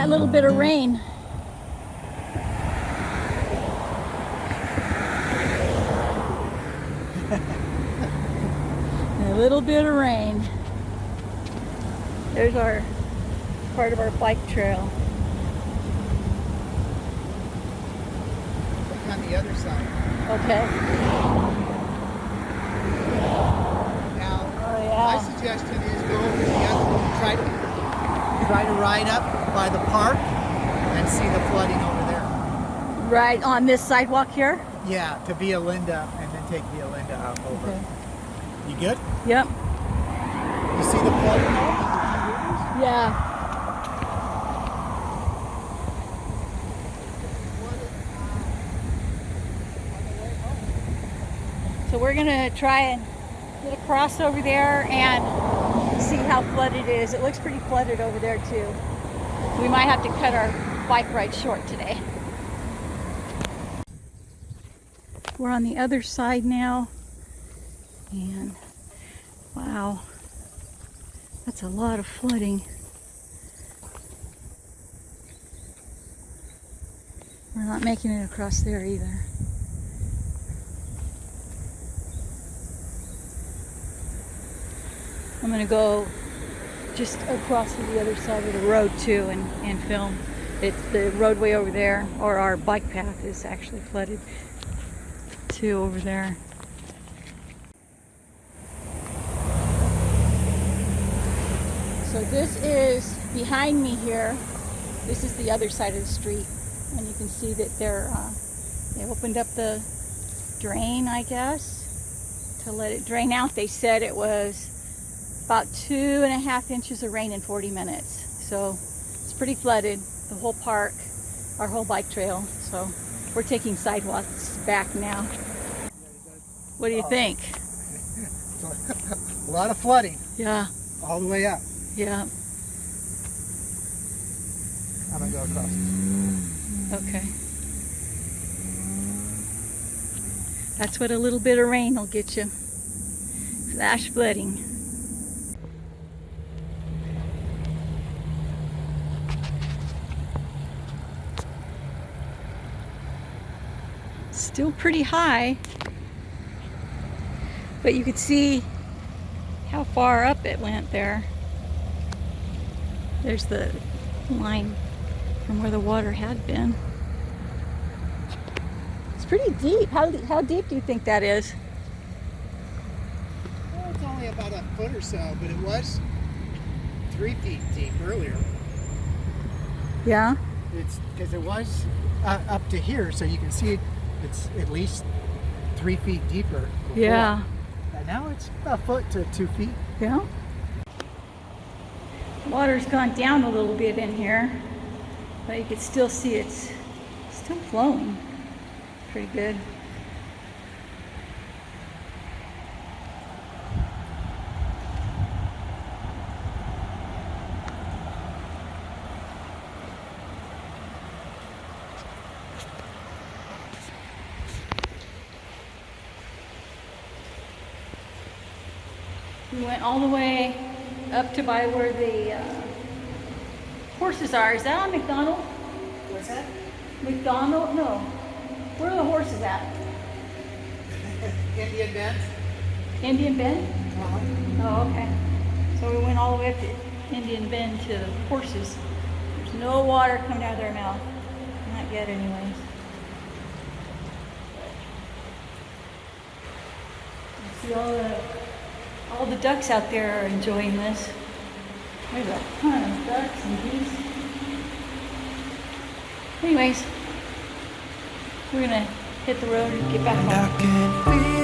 us that little bit of rain. a little bit of rain. There's our part of our bike trail. Look on the other side. Okay. Now, Oh my suggestion is go over the other, try to try to ride up by the park and see the flooding over there. Right on this sidewalk here. Yeah, to Via Linda and then take Via Linda up over. Okay. You good? Yep. You see the flooding? Yeah. So we're gonna try and get across over there and see how flooded it is. It looks pretty flooded over there too. We might have to cut our bike ride short today. We're on the other side now. And wow, that's a lot of flooding. We're not making it across there either. I'm gonna go just across to the other side of the road too and, and film. It's the roadway over there, or our bike path is actually flooded too over there. So this is behind me here. This is the other side of the street, and you can see that they're uh, they opened up the drain, I guess, to let it drain out. They said it was about two and a half inches of rain in 40 minutes, so it's pretty flooded. The whole park, our whole bike trail. So we're taking sidewalks back now. What do you uh, think? A lot of flooding Yeah, all the way up. yeah. I'm gonna go across. Okay. That's what a little bit of rain will get you. Flash flooding. Still pretty high. But you could see how far up it went there. There's the line from where the water had been. It's pretty deep. How, how deep do you think that is? Well, it's only about a foot or so, but it was three feet deep earlier. Yeah? It's because it was uh, up to here, so you can see it, it's at least three feet deeper. before. Yeah. And now it's a foot to two feet. Yeah. Water's gone down a little bit in here, but you can still see it's still flowing pretty good. We went all the way up to by where the uh, horses are. Is that on McDonald? What's that? McDonald? No. Where are the horses at? Indian Bend. Indian Bend? Uh-huh. Oh, okay. So we went all the way up to Indian Bend to the horses. There's no water coming out of their mouth. Not yet, anyways. See all the all the ducks out there are enjoying this. There's a ton of ducks and geese. Anyways, we're gonna hit the road and get back home.